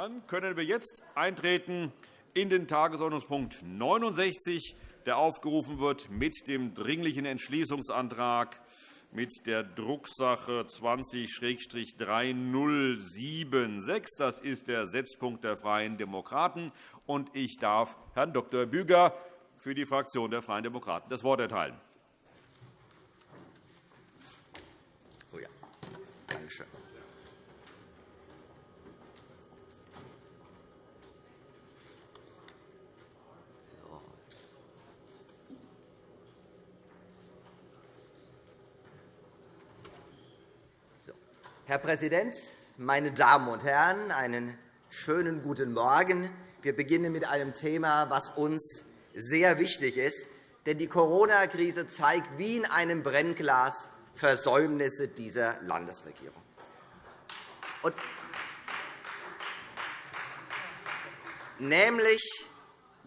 Dann können wir jetzt eintreten in den Tagesordnungspunkt 69, der aufgerufen wird mit dem Dringlichen Entschließungsantrag mit der Drucksache 20-3076. Das ist der Setzpunkt der Freien Demokraten. Ich darf Herrn Dr. Büger für die Fraktion der Freien Demokraten das Wort erteilen. Herr Präsident, meine Damen und Herren! Einen schönen guten Morgen. Wir beginnen mit einem Thema, das uns sehr wichtig ist. Denn die Corona-Krise zeigt wie in einem Brennglas Versäumnisse dieser Landesregierung. Und nämlich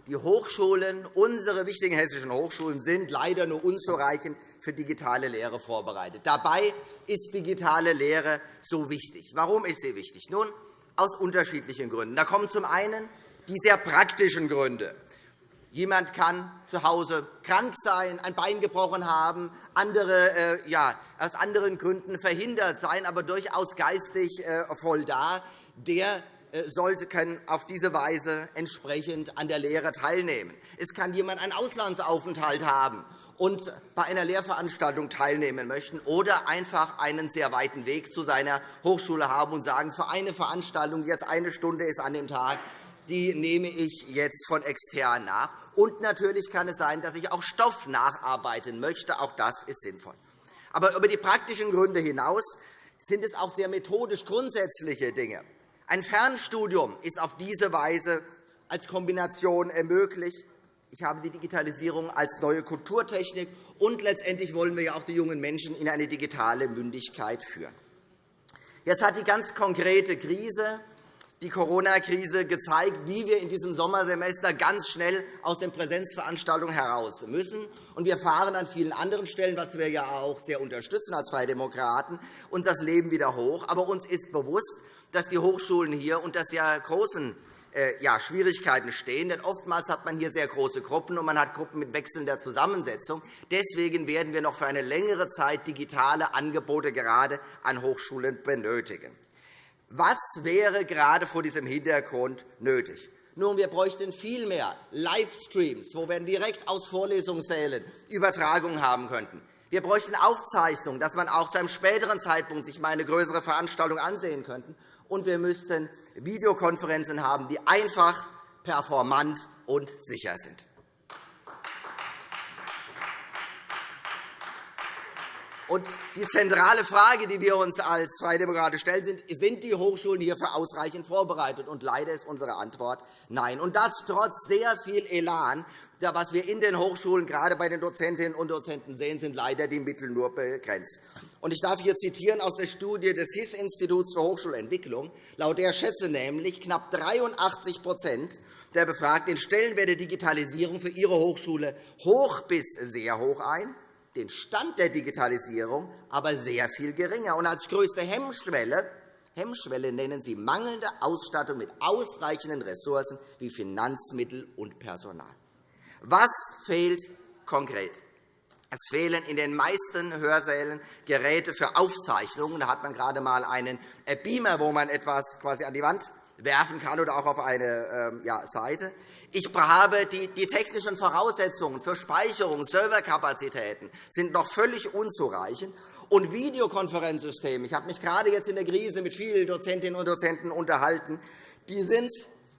die Hochschulen, unsere wichtigen hessischen Hochschulen, sind leider nur unzureichend für digitale Lehre vorbereitet. Dabei ist digitale Lehre so wichtig. Warum ist sie wichtig? Nun, aus unterschiedlichen Gründen. Da kommen zum einen die sehr praktischen Gründe. Jemand kann zu Hause krank sein, ein Bein gebrochen haben, andere, äh, ja, aus anderen Gründen verhindert sein, aber durchaus geistig äh, voll da. Der äh, sollte auf diese Weise entsprechend an der Lehre teilnehmen. Es kann jemand einen Auslandsaufenthalt haben und bei einer Lehrveranstaltung teilnehmen möchten oder einfach einen sehr weiten Weg zu seiner Hochschule haben und sagen, für eine Veranstaltung, jetzt eine Stunde ist an dem Tag, die nehme ich jetzt von extern nach. Und natürlich kann es sein, dass ich auch Stoff nacharbeiten möchte. Auch das ist sinnvoll. Aber über die praktischen Gründe hinaus sind es auch sehr methodisch grundsätzliche Dinge. Ein Fernstudium ist auf diese Weise als Kombination möglich. Ich habe die Digitalisierung als neue Kulturtechnik, und letztendlich wollen wir ja auch die jungen Menschen in eine digitale Mündigkeit führen. Jetzt hat die ganz konkrete Krise, die Corona-Krise, gezeigt, wie wir in diesem Sommersemester ganz schnell aus den Präsenzveranstaltungen heraus müssen. Und wir fahren an vielen anderen Stellen, was wir ja auch sehr unterstützen als Freie Demokraten, und das Leben wieder hoch. Aber uns ist bewusst, dass die Hochschulen hier unter sehr großen ja, Schwierigkeiten stehen. Denn oftmals hat man hier sehr große Gruppen, und man hat Gruppen mit wechselnder Zusammensetzung. Deswegen werden wir noch für eine längere Zeit digitale Angebote gerade an Hochschulen benötigen. Was wäre gerade vor diesem Hintergrund nötig? Nun, wir bräuchten viel mehr Livestreams, wo wir direkt aus Vorlesungssälen Übertragungen haben könnten. Wir bräuchten Aufzeichnungen, dass man auch zu einem späteren Zeitpunkt sich mal eine größere Veranstaltung ansehen könnte und wir müssten Videokonferenzen haben, die einfach, performant und sicher sind. Die zentrale Frage, die wir uns als Freie Demokraten stellen, sind, sind die Hochschulen hierfür ausreichend vorbereitet? Und leider ist unsere Antwort Nein. Und das trotz sehr viel Elan. Was wir in den Hochschulen, gerade bei den Dozentinnen und Dozenten sehen, sind leider die Mittel nur begrenzt. Ich darf hier zitieren aus der Studie des HIS-Instituts für Hochschulentwicklung. Laut der schätzen nämlich knapp 83% der Befragten den Stellenwert der Digitalisierung für ihre Hochschule hoch bis sehr hoch ein, den Stand der Digitalisierung aber sehr viel geringer. Und als größte Hemmschwelle Hemmschwelle nennen Sie mangelnde Ausstattung mit ausreichenden Ressourcen wie Finanzmittel und Personal. Was fehlt konkret? Es fehlen in den meisten Hörsälen Geräte für Aufzeichnungen. Da hat man gerade einmal einen Beamer, wo man etwas quasi an die Wand werfen kann oder auch auf eine ähm, ja, Seite. Ich habe die, die technischen Voraussetzungen für Speicherung, Serverkapazitäten sind noch völlig unzureichend. Und Videokonferenzsysteme, ich habe mich gerade jetzt in der Krise mit vielen Dozentinnen und Dozenten unterhalten, die sind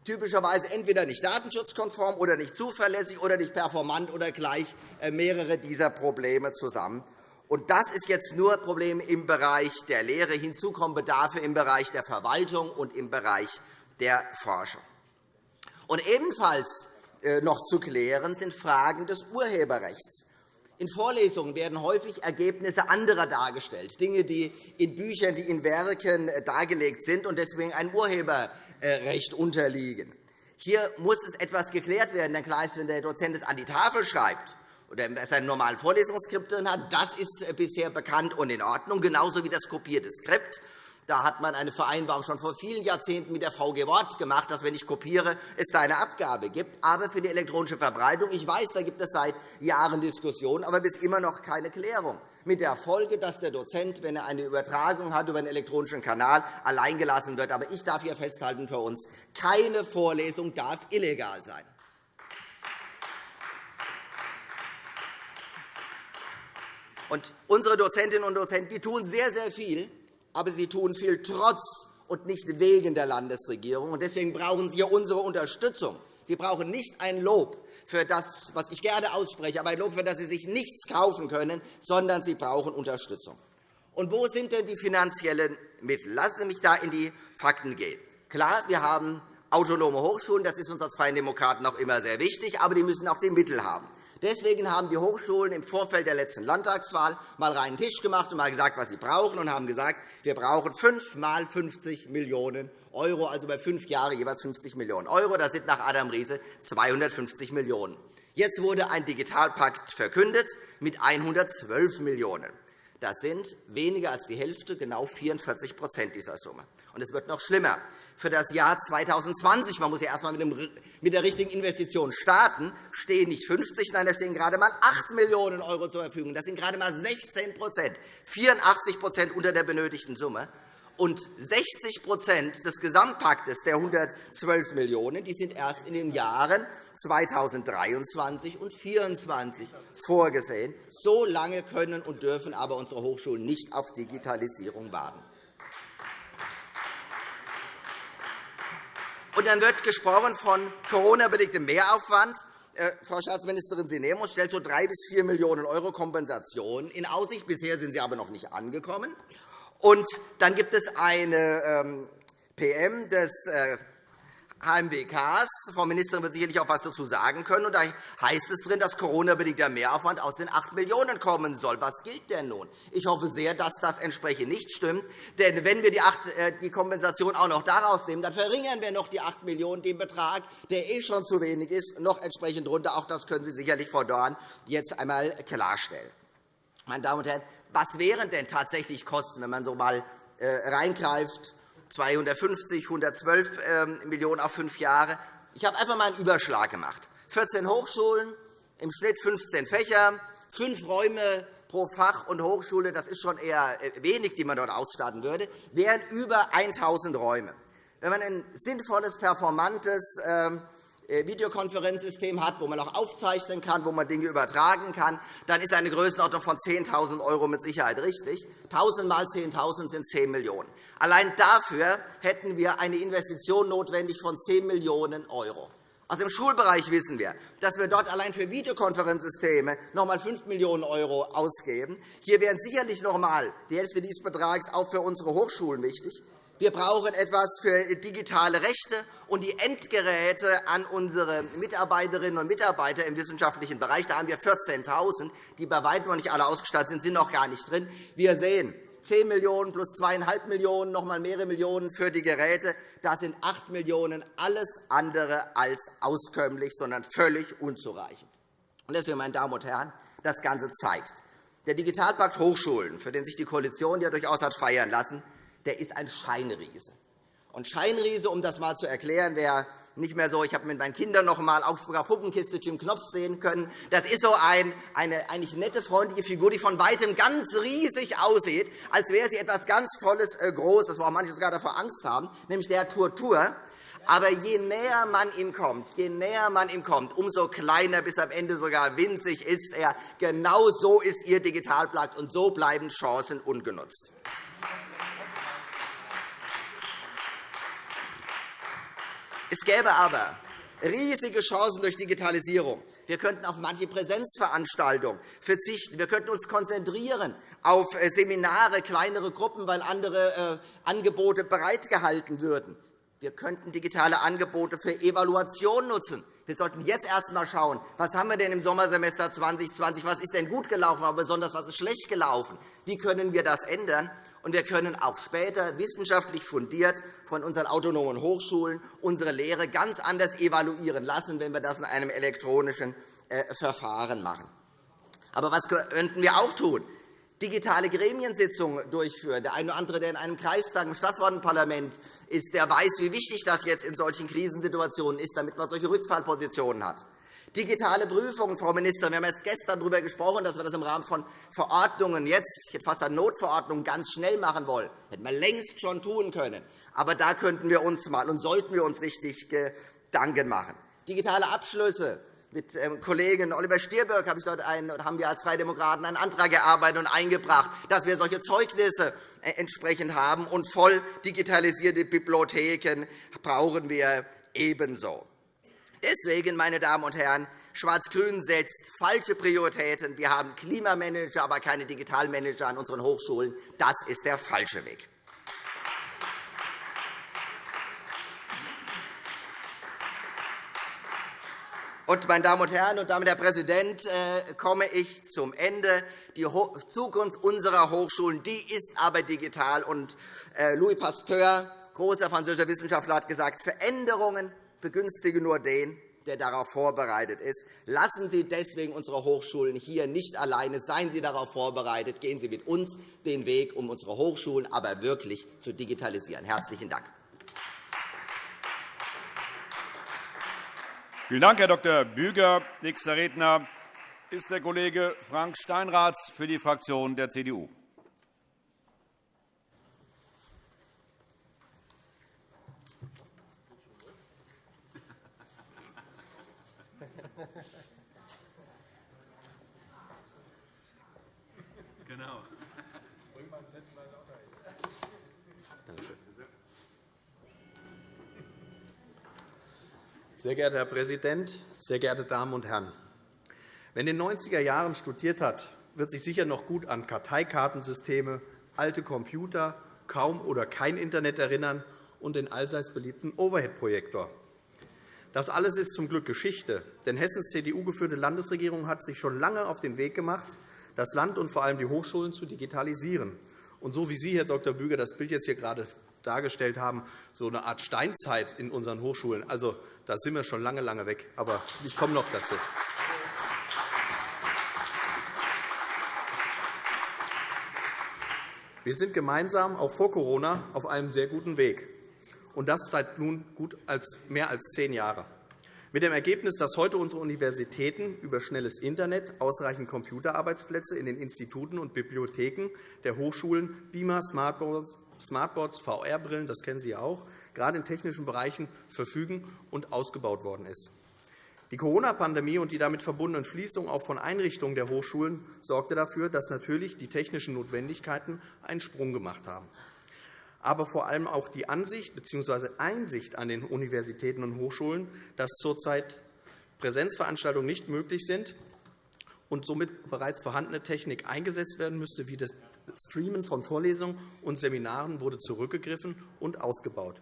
typischerweise entweder nicht datenschutzkonform oder nicht zuverlässig oder nicht performant oder gleich äh, mehrere dieser Probleme zusammen. Und das ist jetzt nur Probleme im Bereich der Lehre. Hinzu kommen Bedarfe im Bereich der Verwaltung und im Bereich der Forschung. Und ebenfalls äh, noch zu klären sind Fragen des Urheberrechts. In Vorlesungen werden häufig Ergebnisse anderer dargestellt, Dinge, die in Büchern, die in Werken äh, dargelegt sind und deswegen ein Urheber Recht unterliegen. Hier muss es etwas geklärt werden. Denn klar ist, wenn der Dozent es an die Tafel schreibt oder seine normalen Vorlesungsskript drin hat, das ist bisher bekannt und in Ordnung, genauso wie das kopierte Skript. Da hat man eine Vereinbarung schon vor vielen Jahrzehnten mit der VG Wort gemacht, dass, wenn ich kopiere, es da eine Abgabe gibt. Aber für die elektronische Verbreitung, ich weiß, da gibt es seit Jahren Diskussionen, aber bis immer noch keine Klärung. Mit der Folge, dass der Dozent, wenn er eine Übertragung hat über einen elektronischen Kanal, alleingelassen wird. Aber ich darf hier festhalten für uns, keine Vorlesung darf illegal sein. Und unsere Dozentinnen und Dozenten die tun sehr, sehr viel aber sie tun viel trotz und nicht wegen der Landesregierung. Deswegen brauchen Sie unsere Unterstützung. Sie brauchen nicht ein Lob für das, was ich gerne ausspreche, aber ein Lob, für das Sie sich nichts kaufen können, sondern Sie brauchen Unterstützung. Und wo sind denn die finanziellen Mittel? Lassen Sie mich da in die Fakten gehen. Klar, wir haben autonome Hochschulen. Das ist uns als Freien Demokraten auch immer sehr wichtig. Aber die müssen auch die Mittel haben. Deswegen haben die Hochschulen im Vorfeld der letzten Landtagswahl mal reinen Tisch gemacht und mal gesagt, was sie brauchen, und haben gesagt, wir brauchen fünf mal 50 Millionen €, also bei fünf Jahre jeweils 50 Millionen €. Das sind nach Adam Riese 250 Millionen €. Jetzt wurde ein Digitalpakt verkündet mit 112 Millionen €. Das sind weniger als die Hälfte, genau 44% dieser Summe. Und es wird noch schlimmer für das Jahr 2020. Man muss ja erst einmal mit der richtigen Investition starten. stehen nicht 50, nein, da stehen gerade einmal 8 Millionen € zur Verfügung. Das sind gerade einmal 16 84% unter der benötigten Summe. Und 60% des Gesamtpaktes der 112 Millionen € die sind erst in den Jahren 2023 und 2024 vorgesehen. So lange können und dürfen aber unsere Hochschulen nicht auf Digitalisierung warten. Und dann wird gesprochen von Corona-bedingtem Mehraufwand. Äh, Frau Staatsministerin Sinemus stellt so 3 bis 4 Millionen € Kompensation in Aussicht. Bisher sind sie aber noch nicht angekommen. Und dann gibt es eine ähm, PM des HMWKs. Frau Ministerin wird sicherlich auch etwas dazu sagen können. Da heißt es drin, dass Corona-bedingter Mehraufwand aus den 8 Millionen € kommen soll. Was gilt denn nun? Ich hoffe sehr, dass das entsprechend nicht stimmt. Denn wenn wir äh, die Kompensation auch noch daraus nehmen, dann verringern wir noch die 8 Millionen € den Betrag, der eh schon zu wenig ist, noch entsprechend runter. Auch das können Sie sicherlich, Frau Dorn, jetzt einmal klarstellen. Meine Damen und Herren, was wären denn tatsächlich Kosten, wenn man so einmal äh, reingreift 250, 112 ähm, Millionen € auf fünf Jahre. Ich habe einfach einmal einen Überschlag gemacht. 14 Hochschulen, im Schnitt 15 Fächer, fünf Räume pro Fach und Hochschule, das ist schon eher äh, wenig, die man dort ausstatten würde, wären über 1.000 Räume. Wenn man ein sinnvolles, performantes ähm, äh, Videokonferenzsystem hat, wo man auch aufzeichnen kann, wo man Dinge übertragen kann, dann ist eine Größenordnung von 10.000 € mit Sicherheit richtig. 1.000 mal 10.000 sind 10 Millionen €. Allein dafür hätten wir eine Investition notwendig von 10 Millionen €. Aus dem Schulbereich wissen wir, dass wir dort allein für Videokonferenzsysteme noch einmal 5 Millionen € ausgeben. Hier wären sicherlich noch einmal die Hälfte dieses Betrags auch für unsere Hochschulen wichtig. Wir brauchen etwas für digitale Rechte und die Endgeräte an unsere Mitarbeiterinnen und Mitarbeiter im wissenschaftlichen Bereich. Da haben wir 14.000, die bei weitem noch nicht alle ausgestattet sind, sind noch gar nicht drin. Wir sehen, 10 Millionen € plus 2,5 Millionen €, noch einmal mehrere Millionen € für die Geräte. Das sind 8 Millionen €, alles andere als auskömmlich, sondern völlig unzureichend. Deswegen, meine Damen und Herren, das Ganze zeigt, der Digitalpakt Hochschulen, für den sich die Koalition ja durchaus hat feiern lassen, der ist ein Scheinriese. Und Scheinriese, um das einmal zu erklären, wer nicht mehr so, ich habe mit meinen Kindern noch einmal Augsburger Puppenkiste Jim Knopf sehen können. Das ist so ein, eine eigentlich nette, freundliche Figur, die von weitem ganz riesig aussieht, als wäre sie etwas ganz Tolles, äh, Großes, wo auch manche sogar davor Angst haben, nämlich der Turtur. Aber je näher man ihm kommt, je näher man ihm kommt, umso kleiner bis am Ende sogar winzig ist er. Genau so ist Ihr Digitalpakt, und so bleiben Chancen ungenutzt. Es gäbe aber riesige Chancen durch Digitalisierung. Wir könnten auf manche Präsenzveranstaltungen verzichten. Wir könnten uns konzentrieren auf äh, Seminare, kleinere Gruppen, weil andere äh, Angebote bereitgehalten würden. Wir könnten digitale Angebote für Evaluation nutzen. Wir sollten jetzt erst einmal schauen, was haben wir denn im Sommersemester 2020, was ist denn gut gelaufen, aber besonders was ist schlecht gelaufen. Wie können wir das ändern? Und wir können auch später wissenschaftlich fundiert von unseren autonomen Hochschulen unsere Lehre ganz anders evaluieren lassen, wenn wir das in einem elektronischen äh, Verfahren machen. Aber was könnten wir auch tun? digitale Gremiensitzungen durchführen. Der eine oder andere, der in einem Kreistag, im Stadtverordnetenparlament ist, der weiß, wie wichtig das jetzt in solchen Krisensituationen ist, damit man solche Rückfallpositionen hat. Digitale Prüfungen, Frau Ministerin. Wir haben erst gestern darüber gesprochen, dass wir das im Rahmen von Verordnungen jetzt, ich hätte fast eine Notverordnung, ganz schnell machen wollen. Das hätten wir längst schon tun können. Aber da könnten wir uns mal und sollten wir uns richtig Gedanken machen. Digitale Abschlüsse. Mit ähm, Kollegen Oliver Stirböck habe ich dort einen, haben wir als Freie Demokraten einen Antrag erarbeitet und eingebracht, dass wir solche Zeugnisse äh, entsprechend haben. Und voll digitalisierte Bibliotheken brauchen wir ebenso. Deswegen, meine Damen und Herren, Schwarz-Grün setzt falsche Prioritäten. Wir haben Klimamanager, aber keine Digitalmanager an unseren Hochschulen. Das ist der falsche Weg. Und, meine Damen und Herren, und damit, Herr Präsident, äh, komme ich zum Ende. Die Zukunft unserer Hochschulen die ist aber digital. Und äh, Louis Pasteur, großer französischer Wissenschaftler, hat gesagt, Veränderungen begünstige nur den, der darauf vorbereitet ist. Lassen Sie deswegen unsere Hochschulen hier nicht alleine. Seien Sie darauf vorbereitet. Gehen Sie mit uns den Weg, um unsere Hochschulen aber wirklich zu digitalisieren. – Herzlichen Dank. Vielen Dank, Herr Dr. Büger. Nächster Redner ist der Kollege Frank Steinrath für die Fraktion der CDU. Sehr geehrter Herr Präsident, sehr geehrte Damen und Herren! Wer in den 90er Jahren studiert hat, wird sich sicher noch gut an Karteikartensysteme, alte Computer, kaum oder kein Internet erinnern und den allseits beliebten Overhead-Projektor. Das alles ist zum Glück Geschichte, denn Hessens CDU-geführte Landesregierung hat sich schon lange auf den Weg gemacht, das Land und vor allem die Hochschulen zu digitalisieren. Und so wie Sie, Herr Dr. Büger, das Bild jetzt hier gerade dargestellt haben, so eine Art Steinzeit in unseren Hochschulen. Also, da sind wir schon lange, lange weg. Aber ich komme noch dazu. Wir sind gemeinsam auch vor Corona auf einem sehr guten Weg, und das seit nun gut als mehr als zehn Jahren. Mit dem Ergebnis, dass heute unsere Universitäten über schnelles Internet, ausreichend Computerarbeitsplätze in den Instituten und Bibliotheken der Hochschulen, Beamer, Smartboards Smartboards, VR-Brillen, das kennen Sie auch, gerade in technischen Bereichen verfügen und ausgebaut worden ist. Die Corona-Pandemie und die damit verbundenen Schließungen auch von Einrichtungen der Hochschulen sorgte dafür, dass natürlich die technischen Notwendigkeiten einen Sprung gemacht haben. Aber vor allem auch die Ansicht bzw. Einsicht an den Universitäten und Hochschulen, dass zurzeit Präsenzveranstaltungen nicht möglich sind und somit bereits vorhandene Technik eingesetzt werden müsste, wie das Streamen von Vorlesungen und Seminaren wurde zurückgegriffen und ausgebaut.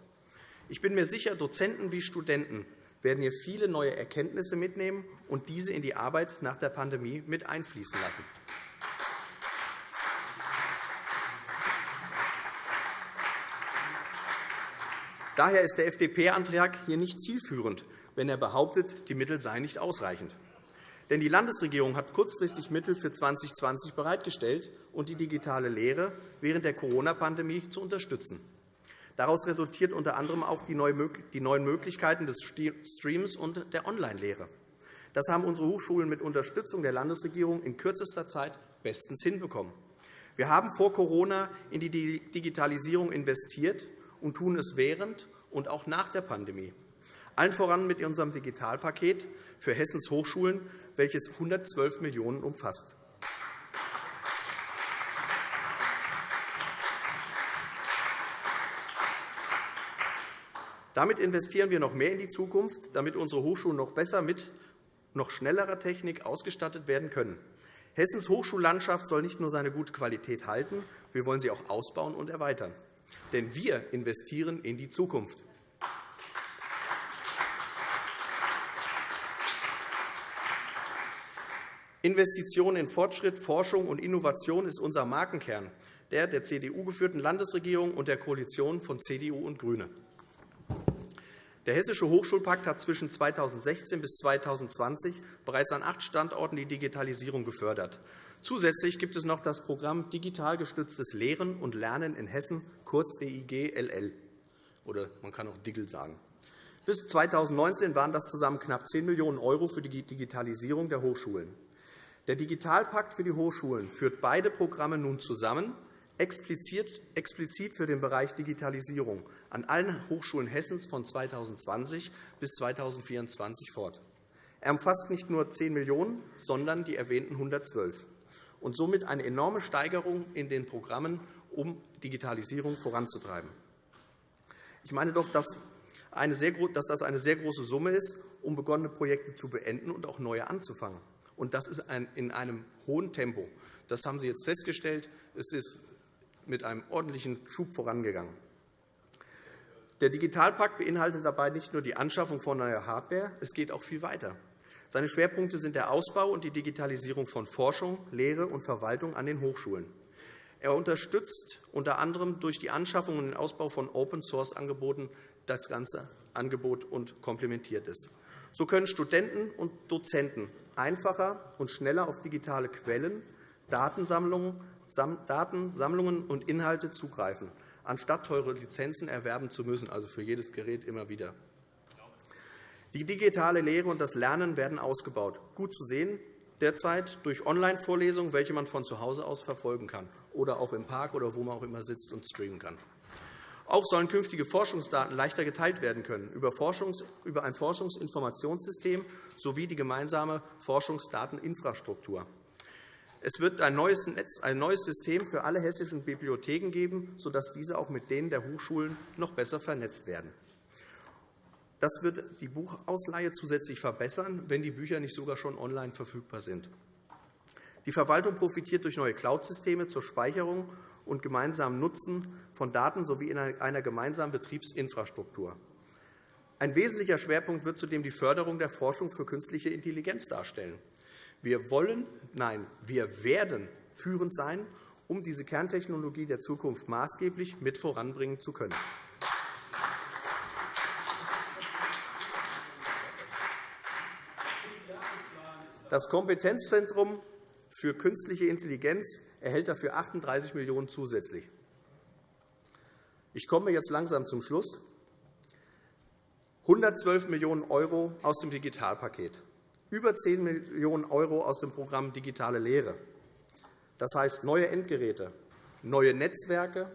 Ich bin mir sicher, Dozenten wie Studenten werden hier viele neue Erkenntnisse mitnehmen und diese in die Arbeit nach der Pandemie mit einfließen lassen. Daher ist der FDP-Antrag hier nicht zielführend, wenn er behauptet, die Mittel seien nicht ausreichend. Denn die Landesregierung hat kurzfristig Mittel für 2020 bereitgestellt und die digitale Lehre während der Corona-Pandemie zu unterstützen. Daraus resultiert unter anderem auch die neuen Möglichkeiten des Streams und der Online-Lehre. Das haben unsere Hochschulen mit Unterstützung der Landesregierung in kürzester Zeit bestens hinbekommen. Wir haben vor Corona in die Digitalisierung investiert und tun es während und auch nach der Pandemie. Allen voran mit unserem Digitalpaket für Hessens Hochschulen, welches 112 Millionen € umfasst. Damit investieren wir noch mehr in die Zukunft, damit unsere Hochschulen noch besser mit noch schnellerer Technik ausgestattet werden können. Hessens Hochschullandschaft soll nicht nur seine gute Qualität halten, wir wollen sie auch ausbauen und erweitern. Denn wir investieren in die Zukunft. Investitionen in Fortschritt, Forschung und Innovation ist unser Markenkern, der der CDU geführten Landesregierung und der Koalition von CDU und GRÜNE. Der Hessische Hochschulpakt hat zwischen 2016 bis 2020 bereits an acht Standorten die Digitalisierung gefördert. Zusätzlich gibt es noch das Programm Digital gestütztes Lehren und Lernen in Hessen, kurz DIGLL. Oder man kann auch DIGL sagen. Bis 2019 waren das zusammen knapp 10 Millionen € für die Digitalisierung der Hochschulen. Der Digitalpakt für die Hochschulen führt beide Programme nun zusammen, explizit für den Bereich Digitalisierung an allen Hochschulen Hessens von 2020 bis 2024 fort. Er umfasst nicht nur 10 Millionen €, sondern die erwähnten 112 und somit eine enorme Steigerung in den Programmen, um Digitalisierung voranzutreiben. Ich meine doch, dass dass das eine sehr große Summe ist, um begonnene Projekte zu beenden und auch neue anzufangen. Und das ist in einem hohen Tempo. Das haben Sie jetzt festgestellt. Es ist mit einem ordentlichen Schub vorangegangen. Der Digitalpakt beinhaltet dabei nicht nur die Anschaffung von neuer Hardware, es geht auch viel weiter. Seine Schwerpunkte sind der Ausbau und die Digitalisierung von Forschung, Lehre und Verwaltung an den Hochschulen. Er unterstützt unter anderem durch die Anschaffung und den Ausbau von Open-Source-Angeboten das ganze Angebot und komplementiert es. So können Studenten und Dozenten einfacher und schneller auf digitale Quellen, Datensammlungen und Inhalte zugreifen, anstatt teure Lizenzen erwerben zu müssen, also für jedes Gerät immer wieder. Die digitale Lehre und das Lernen werden ausgebaut. Gut zu sehen derzeit durch Online-Vorlesungen, welche man von zu Hause aus verfolgen kann, oder auch im Park oder wo man auch immer sitzt und streamen kann. Auch sollen künftige Forschungsdaten leichter geteilt werden können über ein Forschungsinformationssystem sowie die gemeinsame Forschungsdateninfrastruktur. Es wird ein neues, Netz, ein neues System für alle hessischen Bibliotheken geben, sodass diese auch mit denen der Hochschulen noch besser vernetzt werden. Das wird die Buchausleihe zusätzlich verbessern, wenn die Bücher nicht sogar schon online verfügbar sind. Die Verwaltung profitiert durch neue Cloud-Systeme zur Speicherung und gemeinsamen Nutzen von Daten sowie in einer gemeinsamen Betriebsinfrastruktur. Ein wesentlicher Schwerpunkt wird zudem die Förderung der Forschung für künstliche Intelligenz darstellen. Wir wollen, nein, wir werden führend sein, um diese Kerntechnologie der Zukunft maßgeblich mit voranbringen zu können. Das Kompetenzzentrum für künstliche Intelligenz erhält dafür 38 Millionen € zusätzlich. Ich komme jetzt langsam zum Schluss. 112 Millionen € aus dem Digitalpaket, über 10 Millionen € aus dem Programm Digitale Lehre. Das heißt neue Endgeräte, neue Netzwerke,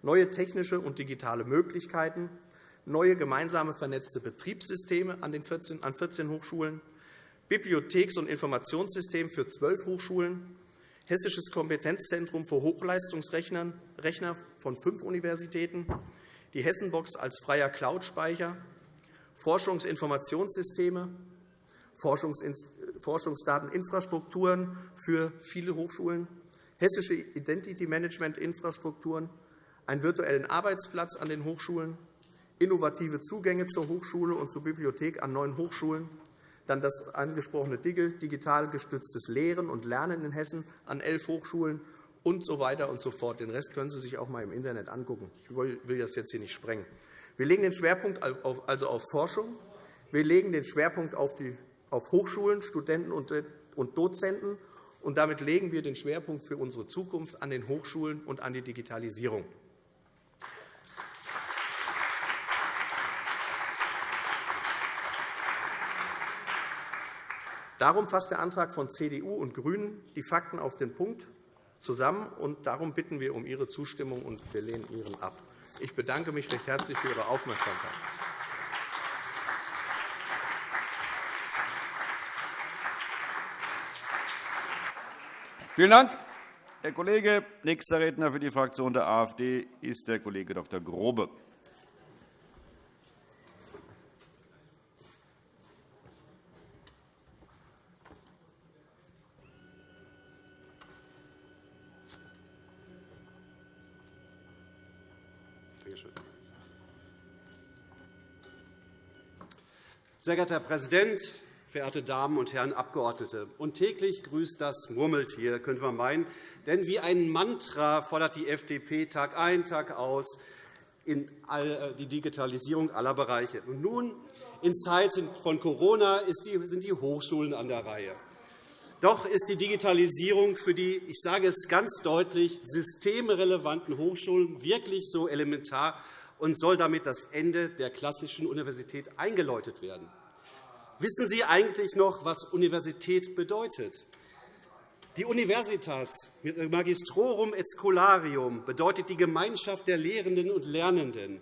neue technische und digitale Möglichkeiten, neue gemeinsame vernetzte Betriebssysteme an 14 Hochschulen, Bibliotheks- und Informationssystem für zwölf Hochschulen, Hessisches Kompetenzzentrum für Hochleistungsrechner von fünf Universitäten, die Hessenbox als freier Cloud-Speicher, Forschungsinformationssysteme, Forschungsdateninfrastrukturen für viele Hochschulen, hessische Identity-Management-Infrastrukturen, einen virtuellen Arbeitsplatz an den Hochschulen, innovative Zugänge zur Hochschule und zur Bibliothek an neuen Hochschulen, dann das angesprochene DIGEL, digital gestütztes Lehren und Lernen in Hessen an elf Hochschulen und so weiter und so fort. Den Rest können Sie sich auch einmal im Internet angucken. Ich will das jetzt hier nicht sprengen. Wir legen den Schwerpunkt also auf Forschung. Wir legen den Schwerpunkt auf Hochschulen, Studenten und Dozenten. Und damit legen wir den Schwerpunkt für unsere Zukunft an den Hochschulen und an die Digitalisierung. Darum fasst der Antrag von CDU und GRÜNEN die Fakten auf den Punkt zusammen. und Darum bitten wir um Ihre Zustimmung, und wir lehnen Ihren ab. Ich bedanke mich recht herzlich für Ihre Aufmerksamkeit. Vielen Dank, Herr Kollege. Nächster Redner für die Fraktion der AfD ist der Kollege Dr. Grobe. Sehr geehrter Herr Präsident, verehrte Damen und Herren Abgeordnete! Und täglich grüßt das Murmeltier, könnte man meinen. Denn wie ein Mantra fordert die FDP Tag ein, Tag aus in äh, die Digitalisierung aller Bereiche. Und nun, in Zeiten von Corona, sind die Hochschulen an der Reihe. Doch ist die Digitalisierung für die, ich sage es ganz deutlich, systemrelevanten Hochschulen wirklich so elementar und soll damit das Ende der klassischen Universität eingeläutet werden. Wissen Sie eigentlich noch, was Universität bedeutet? Die Universitas Magistrorum et Scholarium bedeutet die Gemeinschaft der Lehrenden und Lernenden.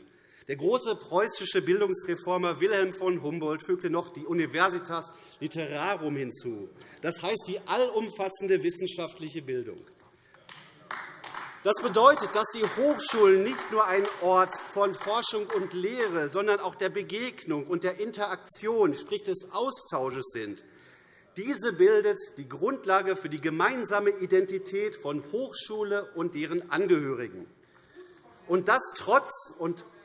Der große preußische Bildungsreformer Wilhelm von Humboldt fügte noch die Universitas Literarum hinzu, das heißt die allumfassende wissenschaftliche Bildung. Das bedeutet, dass die Hochschulen nicht nur ein Ort von Forschung und Lehre, sondern auch der Begegnung und der Interaktion, sprich des Austausches sind. Diese bildet die Grundlage für die gemeinsame Identität von Hochschule und deren Angehörigen. Und das trotz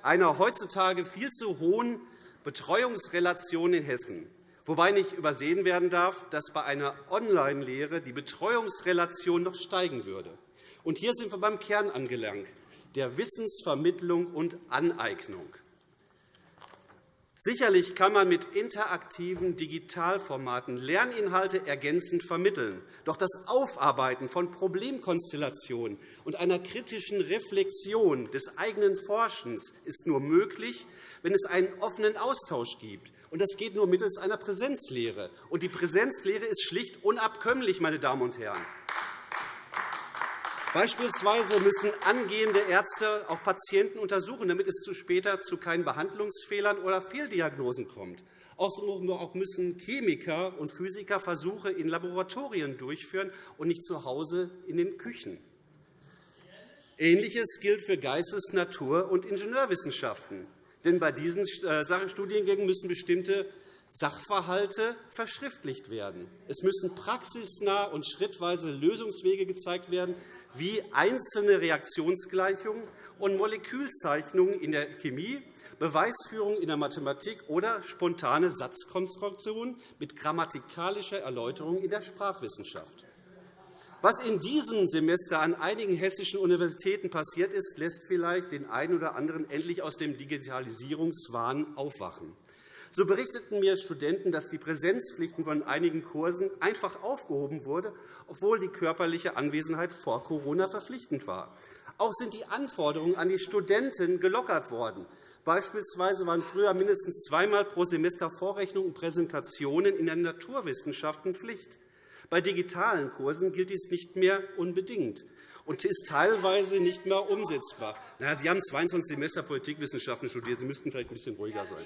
einer heutzutage viel zu hohen Betreuungsrelation in Hessen, wobei nicht übersehen werden darf, dass bei einer Online-Lehre die Betreuungsrelation noch steigen würde. Und hier sind wir beim Kern angelangt, der Wissensvermittlung und Aneignung. Sicherlich kann man mit interaktiven Digitalformaten Lerninhalte ergänzend vermitteln. Doch das Aufarbeiten von Problemkonstellationen und einer kritischen Reflexion des eigenen Forschens ist nur möglich, wenn es einen offenen Austausch gibt. Und das geht nur mittels einer Präsenzlehre. Und die Präsenzlehre ist schlicht unabkömmlich, meine Damen und Herren. Beispielsweise müssen angehende Ärzte auch Patienten untersuchen, damit es später zu keinen Behandlungsfehlern oder Fehldiagnosen kommt. Auch müssen Chemiker und Physiker Versuche in Laboratorien durchführen und nicht zu Hause in den Küchen. Ähnliches gilt für Geistes-, Natur- und Ingenieurwissenschaften. Denn bei diesen äh, Studiengängen müssen bestimmte Sachverhalte verschriftlicht werden. Es müssen praxisnah und schrittweise Lösungswege gezeigt werden, wie einzelne Reaktionsgleichungen und Molekülzeichnungen in der Chemie, Beweisführung in der Mathematik oder spontane Satzkonstruktionen mit grammatikalischer Erläuterung in der Sprachwissenschaft. Was in diesem Semester an einigen hessischen Universitäten passiert ist, lässt vielleicht den einen oder anderen endlich aus dem Digitalisierungswahn aufwachen. So berichteten mir Studenten, dass die Präsenzpflichten von einigen Kursen einfach aufgehoben wurde, obwohl die körperliche Anwesenheit vor Corona verpflichtend war. Auch sind die Anforderungen an die Studenten gelockert worden. Beispielsweise waren früher mindestens zweimal pro Semester Vorrechnungen und Präsentationen in den Naturwissenschaften Pflicht. Bei digitalen Kursen gilt dies nicht mehr unbedingt und ist teilweise nicht mehr umsetzbar. Sie haben 22 Semester Politikwissenschaften studiert. Sie müssten vielleicht ein bisschen ruhiger sein.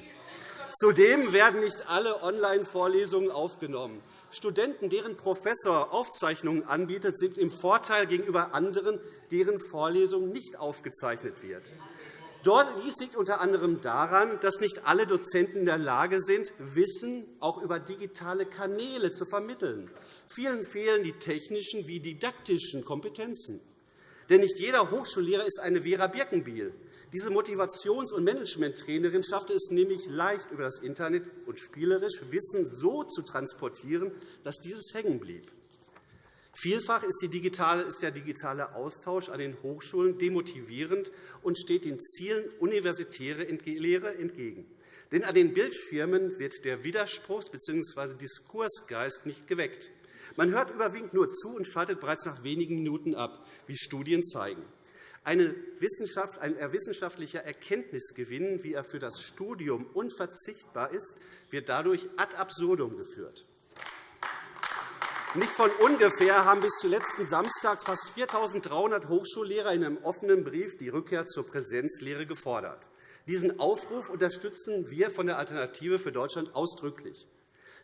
Zudem werden nicht alle Online-Vorlesungen aufgenommen. Studenten, deren Professor Aufzeichnungen anbietet, sind im Vorteil gegenüber anderen, deren Vorlesung nicht aufgezeichnet wird. Dies liegt unter anderem daran, dass nicht alle Dozenten in der Lage sind, Wissen auch über digitale Kanäle zu vermitteln. Vielen fehlen die technischen wie didaktischen Kompetenzen. Denn nicht jeder Hochschullehrer ist eine Vera Birkenbiel. Diese Motivations- und Managementtrainerin schaffte es nämlich leicht, über das Internet und spielerisch Wissen so zu transportieren, dass dieses hängen blieb. Vielfach ist der digitale Austausch an den Hochschulen demotivierend und steht den Zielen universitäre Lehre entgegen. Denn an den Bildschirmen wird der Widerspruchs- bzw. Diskursgeist nicht geweckt. Man hört überwiegend nur zu und schaltet bereits nach wenigen Minuten ab, wie Studien zeigen. Eine Wissenschaft, ein wissenschaftlicher Erkenntnisgewinn, wie er für das Studium unverzichtbar ist, wird dadurch ad absurdum geführt. Nicht von ungefähr haben bis zu letzten Samstag fast 4.300 Hochschullehrer in einem offenen Brief die Rückkehr zur Präsenzlehre gefordert. Diesen Aufruf unterstützen wir von der Alternative für Deutschland ausdrücklich.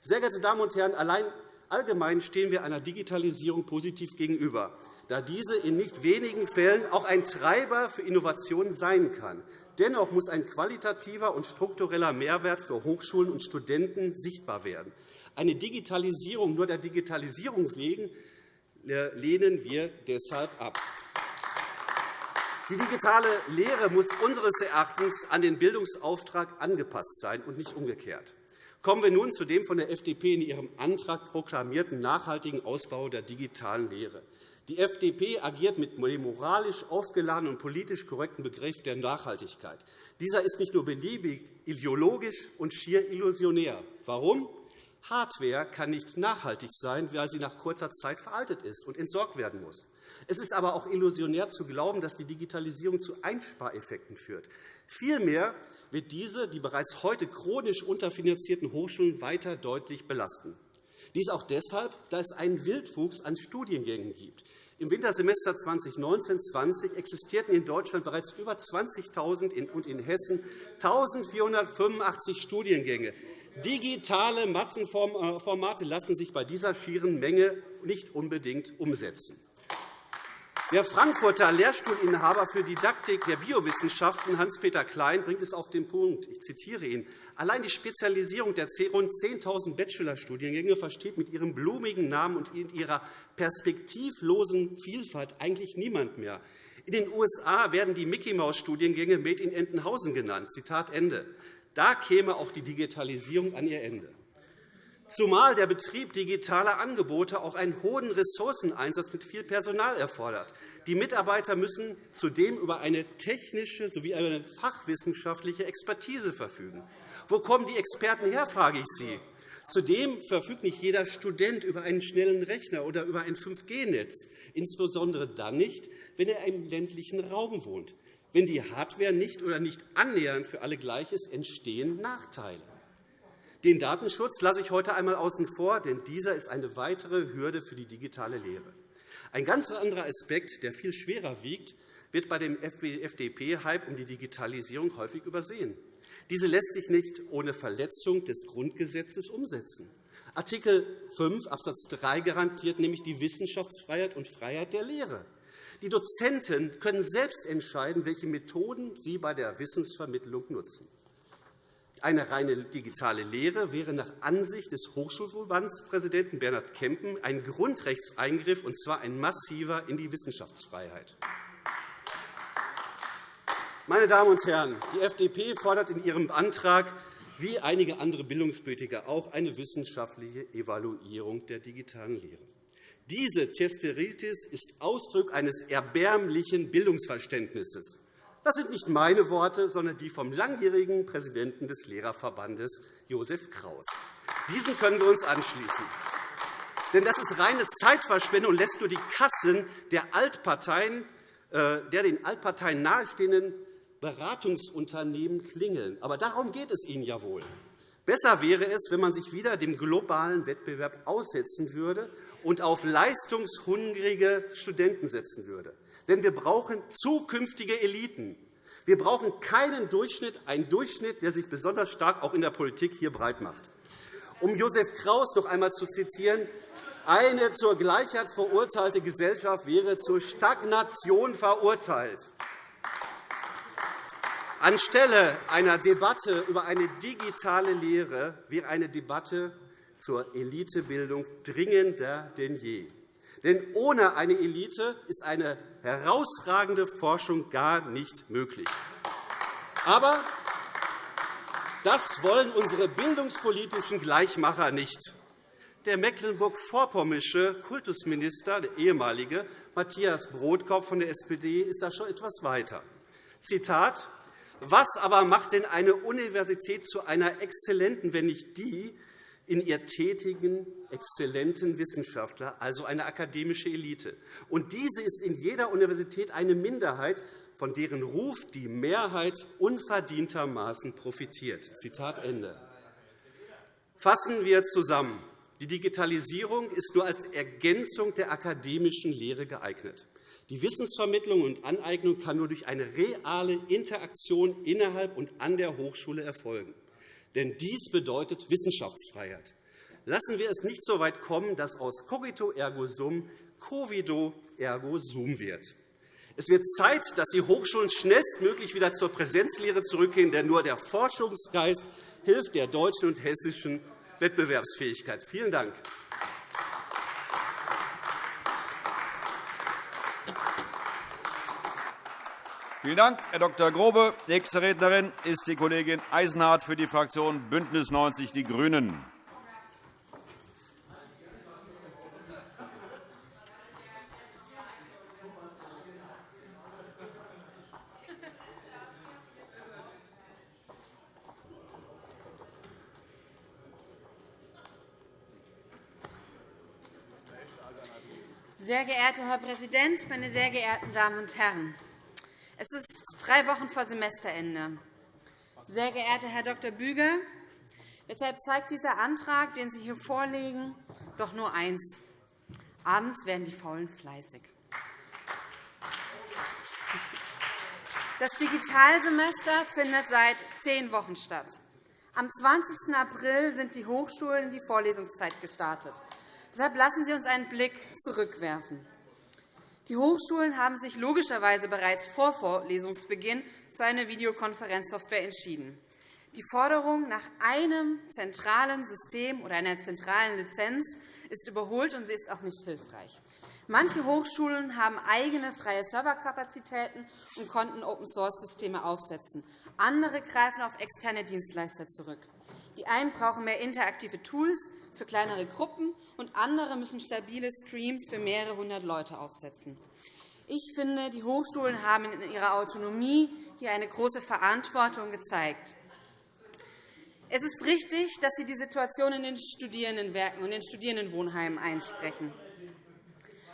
Sehr geehrte Damen und Herren, allein allgemein stehen wir einer Digitalisierung positiv gegenüber da diese in nicht wenigen Fällen auch ein Treiber für Innovationen sein kann. Dennoch muss ein qualitativer und struktureller Mehrwert für Hochschulen und Studenten sichtbar werden. Eine Digitalisierung nur der Digitalisierung wegen äh, lehnen wir deshalb ab. Die digitale Lehre muss unseres Erachtens an den Bildungsauftrag angepasst sein und nicht umgekehrt. Kommen wir nun zu dem von der FDP in ihrem Antrag proklamierten nachhaltigen Ausbau der digitalen Lehre. Die FDP agiert mit dem moralisch aufgeladenen und politisch korrekten Begriff der Nachhaltigkeit. Dieser ist nicht nur beliebig, ideologisch und schier illusionär. Warum? Hardware kann nicht nachhaltig sein, weil sie nach kurzer Zeit veraltet ist und entsorgt werden muss. Es ist aber auch illusionär zu glauben, dass die Digitalisierung zu Einspareffekten führt. Vielmehr wird diese die bereits heute chronisch unterfinanzierten Hochschulen weiter deutlich belasten. Dies auch deshalb, da es einen Wildwuchs an Studiengängen gibt. Im Wintersemester 2019-20 existierten in Deutschland bereits über 20.000 und in Hessen 1.485 Studiengänge. Digitale Massenformate lassen sich bei dieser schieren Menge nicht unbedingt umsetzen. Der Frankfurter Lehrstuhlinhaber für Didaktik der Biowissenschaften, Hans-Peter Klein, bringt es auf den Punkt. Ich zitiere ihn. Allein die Spezialisierung der rund 10.000 Bachelorstudiengänge versteht mit ihrem blumigen Namen und ihrer perspektivlosen Vielfalt eigentlich niemand mehr. In den USA werden die Mickey-Maus-Studiengänge Made in Entenhausen genannt. Zitat Ende. Da käme auch die Digitalisierung an ihr Ende zumal der Betrieb digitaler Angebote auch einen hohen Ressourceneinsatz mit viel Personal erfordert. Die Mitarbeiter müssen zudem über eine technische sowie eine fachwissenschaftliche Expertise verfügen. Wo kommen die Experten her, frage ich Sie. Zudem verfügt nicht jeder Student über einen schnellen Rechner oder über ein 5G-Netz, insbesondere dann nicht, wenn er im ländlichen Raum wohnt. Wenn die Hardware nicht oder nicht annähernd für alle gleich ist, entstehen Nachteile. Den Datenschutz lasse ich heute einmal außen vor, denn dieser ist eine weitere Hürde für die digitale Lehre. Ein ganz anderer Aspekt, der viel schwerer wiegt, wird bei dem FDP-Hype um die Digitalisierung häufig übersehen. Diese lässt sich nicht ohne Verletzung des Grundgesetzes umsetzen. Artikel 5 Abs. 3 garantiert nämlich die Wissenschaftsfreiheit und Freiheit der Lehre. Die Dozenten können selbst entscheiden, welche Methoden sie bei der Wissensvermittlung nutzen. Eine reine digitale Lehre wäre nach Ansicht des Hochschulverbandspräsidenten Bernhard Kempen ein Grundrechtseingriff, und zwar ein massiver in die Wissenschaftsfreiheit. Meine Damen und Herren, die FDP fordert in ihrem Antrag wie einige andere Bildungspolitiker auch eine wissenschaftliche Evaluierung der digitalen Lehre. Diese Testeritis ist Ausdruck eines erbärmlichen Bildungsverständnisses. Das sind nicht meine Worte, sondern die vom langjährigen Präsidenten des Lehrerverbandes, Josef Kraus. Diesen können wir uns anschließen. Denn das ist reine Zeitverschwendung und lässt nur die Kassen der, Altparteien, äh, der den Altparteien nahestehenden Beratungsunternehmen klingeln. Aber darum geht es Ihnen ja wohl. Besser wäre es, wenn man sich wieder dem globalen Wettbewerb aussetzen würde und auf leistungshungrige Studenten setzen würde. Denn wir brauchen zukünftige Eliten. Wir brauchen keinen Durchschnitt, einen Durchschnitt, der sich besonders stark auch in der Politik hier breit macht. Um Josef Kraus noch einmal zu zitieren, eine zur Gleichheit verurteilte Gesellschaft wäre zur Stagnation verurteilt. Anstelle einer Debatte über eine digitale Lehre wäre eine Debatte zur Elitebildung dringender denn je. Denn ohne eine Elite ist eine herausragende Forschung gar nicht möglich. Aber das wollen unsere bildungspolitischen Gleichmacher nicht. Der mecklenburg-vorpommersche Kultusminister, der ehemalige Matthias Brodkorb von der SPD, ist da schon etwas weiter. Zitat was aber macht denn eine Universität zu einer exzellenten, wenn nicht die, in ihr tätigen, exzellenten Wissenschaftler, also eine akademische Elite. Und diese ist in jeder Universität eine Minderheit, von deren Ruf die Mehrheit unverdientermaßen profitiert. Zitat Ende. Fassen wir zusammen. Die Digitalisierung ist nur als Ergänzung der akademischen Lehre geeignet. Die Wissensvermittlung und Aneignung kann nur durch eine reale Interaktion innerhalb und an der Hochschule erfolgen. Denn dies bedeutet Wissenschaftsfreiheit. Lassen wir es nicht so weit kommen, dass aus cogito ergo sum covido ergo sum wird. Es wird Zeit, dass die Hochschulen schnellstmöglich wieder zur Präsenzlehre zurückgehen, denn nur der Forschungsgeist hilft der deutschen und hessischen Wettbewerbsfähigkeit. Vielen Dank. Vielen Dank, Herr Dr. Grobe. Nächste Rednerin ist die Kollegin Eisenhardt für die Fraktion BÜNDNIS 90 die GRÜNEN. Sehr geehrter Herr Präsident, meine sehr geehrten Damen und Herren! Es ist drei Wochen vor Semesterende. Sehr geehrter Herr Dr. Büger, weshalb zeigt dieser Antrag, den Sie hier vorlegen, doch nur eins. Abends werden die Faulen fleißig. Das Digitalsemester findet seit zehn Wochen statt. Am 20. April sind die Hochschulen die Vorlesungszeit gestartet. Deshalb lassen Sie uns einen Blick zurückwerfen. Die Hochschulen haben sich logischerweise bereits vor Vorlesungsbeginn für eine Videokonferenzsoftware entschieden. Die Forderung nach einem zentralen System oder einer zentralen Lizenz ist überholt, und sie ist auch nicht hilfreich. Manche Hochschulen haben eigene freie Serverkapazitäten und konnten Open-Source-Systeme aufsetzen. Andere greifen auf externe Dienstleister zurück. Die einen brauchen mehr interaktive Tools für kleinere Gruppen, und andere müssen stabile Streams für mehrere hundert Leute aufsetzen. Ich finde, die Hochschulen haben in ihrer Autonomie hier eine große Verantwortung gezeigt. Es ist richtig, dass Sie die Situation in den Studierendenwerken und den Studierendenwohnheimen einsprechen.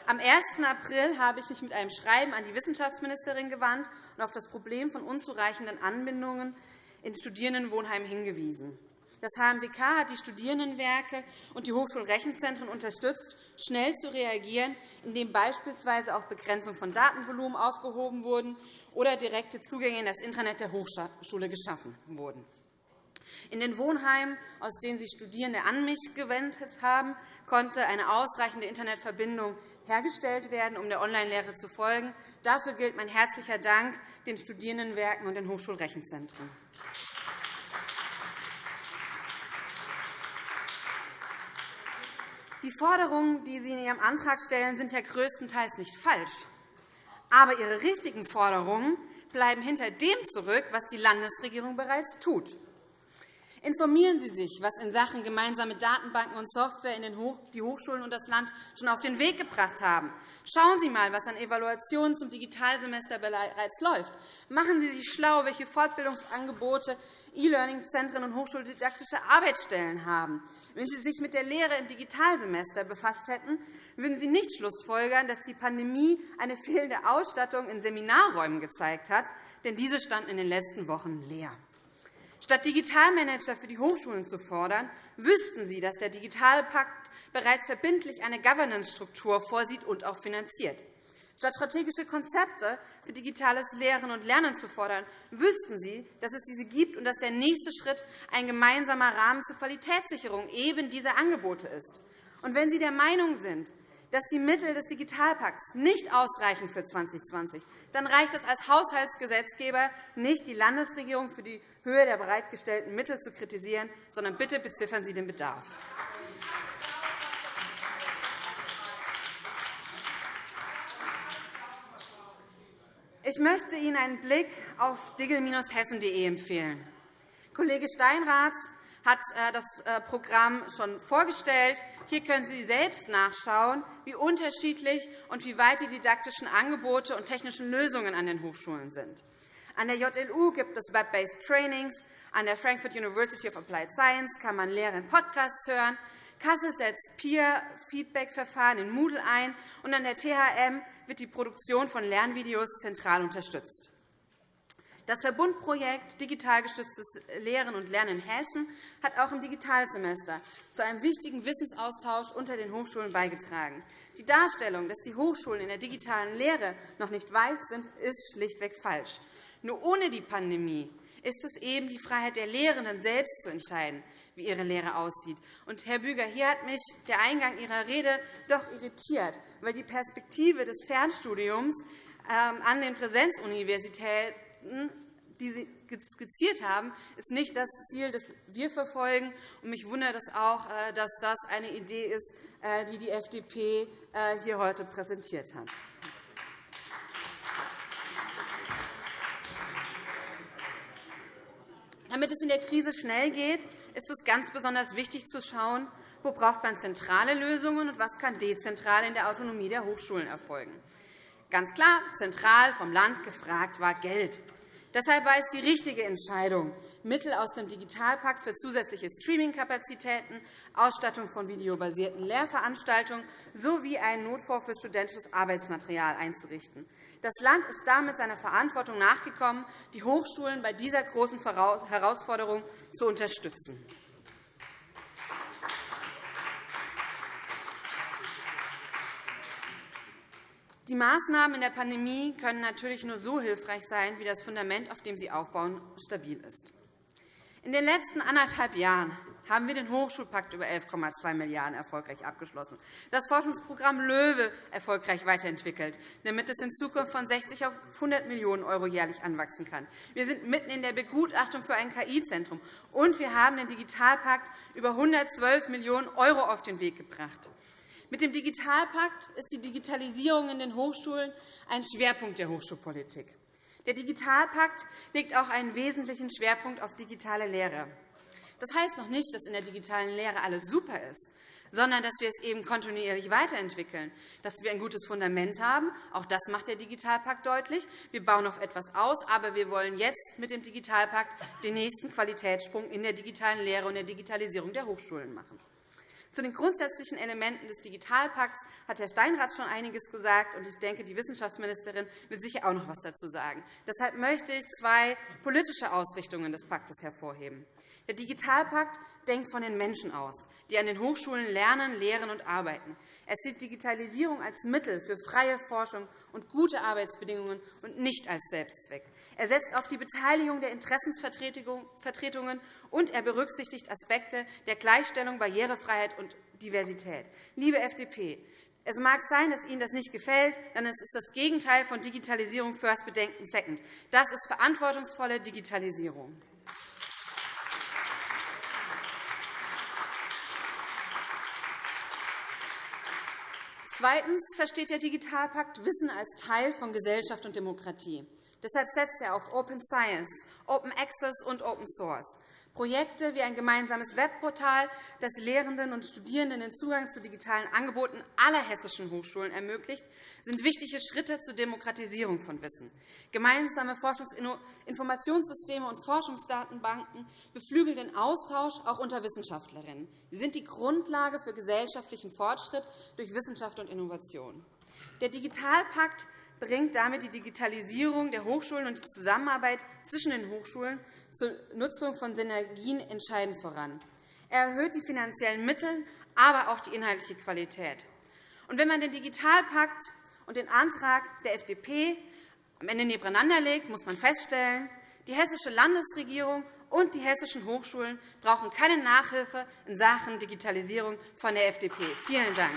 Am 1. April habe ich mich mit einem Schreiben an die Wissenschaftsministerin gewandt und auf das Problem von unzureichenden Anbindungen in Studierendenwohnheimen hingewiesen. Das HMWK hat die Studierendenwerke und die Hochschulrechenzentren unterstützt, schnell zu reagieren, indem beispielsweise auch Begrenzung von Datenvolumen aufgehoben wurden oder direkte Zugänge in das Intranet der Hochschule geschaffen wurden. In den Wohnheimen, aus denen sich Studierende an mich gewendet haben, konnte eine ausreichende Internetverbindung hergestellt werden, um der Online-Lehre zu folgen. Dafür gilt mein herzlicher Dank den Studierendenwerken und den Hochschulrechenzentren. Die Forderungen, die Sie in Ihrem Antrag stellen, sind ja größtenteils nicht falsch. Aber Ihre richtigen Forderungen bleiben hinter dem zurück, was die Landesregierung bereits tut. Informieren Sie sich, was in Sachen gemeinsame Datenbanken und Software in die Hochschulen und das Land schon auf den Weg gebracht haben. Schauen Sie einmal, was an Evaluationen zum Digitalsemester bereits läuft. Machen Sie sich schlau, welche Fortbildungsangebote E-Learning-Zentren und hochschuldidaktische Arbeitsstellen haben. Wenn Sie sich mit der Lehre im Digitalsemester befasst hätten, würden Sie nicht schlussfolgern, dass die Pandemie eine fehlende Ausstattung in Seminarräumen gezeigt hat, denn diese standen in den letzten Wochen leer. Statt Digitalmanager für die Hochschulen zu fordern, wüssten Sie, dass der Digitalpakt bereits verbindlich eine Governance-Struktur vorsieht und auch finanziert. Statt strategische Konzepte für digitales Lehren und Lernen zu fordern, wüssten Sie, dass es diese gibt und dass der nächste Schritt ein gemeinsamer Rahmen zur Qualitätssicherung eben dieser Angebote ist. Und wenn Sie der Meinung sind, dass die Mittel des Digitalpakts nicht ausreichen für 2020, dann reicht es als Haushaltsgesetzgeber nicht, die Landesregierung für die Höhe der bereitgestellten Mittel zu kritisieren, sondern bitte beziffern Sie den Bedarf. Ich möchte Ihnen einen Blick auf digel-hessen.de empfehlen. Kollege Steinraths hat äh, das äh, Programm schon vorgestellt. Hier können Sie selbst nachschauen, wie unterschiedlich und wie weit die didaktischen Angebote und technischen Lösungen an den Hochschulen sind. An der JLU gibt es Web-based Trainings. An der Frankfurt University of Applied Science kann man Lehre in Podcasts hören. Kassel setzt Peer-Feedback-Verfahren in Moodle ein. Und an der THM wird die Produktion von Lernvideos zentral unterstützt. Das Verbundprojekt Digital gestütztes Lehren und Lernen in Hessen hat auch im Digitalsemester zu einem wichtigen Wissensaustausch unter den Hochschulen beigetragen. Die Darstellung, dass die Hochschulen in der digitalen Lehre noch nicht weit sind, ist schlichtweg falsch. Nur ohne die Pandemie ist es eben die Freiheit der Lehrenden selbst zu entscheiden, wie ihre Lehre aussieht. Und, Herr Büger, hier hat mich der Eingang Ihrer Rede doch irritiert, weil die Perspektive des Fernstudiums ähm, an den Präsenzuniversitäten die Sie skizziert haben, ist nicht das Ziel, das wir verfolgen. Mich wundert es auch, äh, dass das eine Idee ist, äh, die die FDP äh, hier heute präsentiert hat. Damit es in der Krise schnell geht, ist es ganz besonders wichtig zu schauen, wo braucht man zentrale Lösungen und was kann dezentral in der Autonomie der Hochschulen erfolgen. Ganz klar, zentral vom Land gefragt war Geld. Deshalb war es die richtige Entscheidung, Mittel aus dem Digitalpakt für zusätzliche Streamingkapazitäten, Ausstattung von videobasierten Lehrveranstaltungen sowie einen Notfonds für studentisches Arbeitsmaterial einzurichten. Das Land ist damit seiner Verantwortung nachgekommen, die Hochschulen bei dieser großen Herausforderung zu unterstützen. Die Maßnahmen in der Pandemie können natürlich nur so hilfreich sein, wie das Fundament, auf dem sie aufbauen, stabil ist. In den letzten anderthalb Jahren haben wir den Hochschulpakt über 11,2 Milliarden € erfolgreich abgeschlossen, das Forschungsprogramm LOEWE erfolgreich weiterentwickelt, damit es in Zukunft von 60 auf 100 Millionen € jährlich anwachsen kann. Wir sind mitten in der Begutachtung für ein KI-Zentrum, und wir haben den Digitalpakt über 112 Millionen € auf den Weg gebracht. Mit dem Digitalpakt ist die Digitalisierung in den Hochschulen ein Schwerpunkt der Hochschulpolitik. Der Digitalpakt legt auch einen wesentlichen Schwerpunkt auf digitale Lehre. Das heißt noch nicht, dass in der digitalen Lehre alles super ist, sondern dass wir es eben kontinuierlich weiterentwickeln, dass wir ein gutes Fundament haben. Auch das macht der Digitalpakt deutlich. Wir bauen noch etwas aus, aber wir wollen jetzt mit dem Digitalpakt den nächsten Qualitätssprung in der digitalen Lehre und der Digitalisierung der Hochschulen machen. Zu den grundsätzlichen Elementen des Digitalpakts hat Herr Steinrath schon einiges gesagt, und ich denke, die Wissenschaftsministerin wird sicher auch noch etwas dazu sagen. Deshalb möchte ich zwei politische Ausrichtungen des Paktes hervorheben. Der Digitalpakt denkt von den Menschen aus, die an den Hochschulen lernen, lehren und arbeiten. Er sieht Digitalisierung als Mittel für freie Forschung und gute Arbeitsbedingungen und nicht als Selbstzweck. Er setzt auf die Beteiligung der Interessensvertretungen und er berücksichtigt Aspekte der Gleichstellung, Barrierefreiheit und Diversität. Liebe FDP, es mag sein, dass Ihnen das nicht gefällt, denn es ist das Gegenteil von Digitalisierung First Bedenken Second. Das ist verantwortungsvolle Digitalisierung. Zweitens versteht der Digitalpakt Wissen als Teil von Gesellschaft und Demokratie. Deshalb setzt er auf Open Science, Open Access und Open Source. Projekte wie ein gemeinsames Webportal, das Lehrenden und Studierenden den Zugang zu digitalen Angeboten aller hessischen Hochschulen ermöglicht, sind wichtige Schritte zur Demokratisierung von Wissen. Gemeinsame Forschungsinformationssysteme und Forschungsdatenbanken beflügeln den Austausch auch unter Wissenschaftlerinnen. Sie sind die Grundlage für gesellschaftlichen Fortschritt durch Wissenschaft und Innovation. Der Digitalpakt bringt damit die Digitalisierung der Hochschulen und die Zusammenarbeit zwischen den Hochschulen zur Nutzung von Synergien entscheidend voran. Er erhöht die finanziellen Mittel, aber auch die inhaltliche Qualität. Und wenn man den Digitalpakt und den Antrag der FDP am Ende nebeneinander legt, muss man feststellen, die Hessische Landesregierung und die hessischen Hochschulen brauchen keine Nachhilfe in Sachen Digitalisierung von der FDP. Vielen Dank.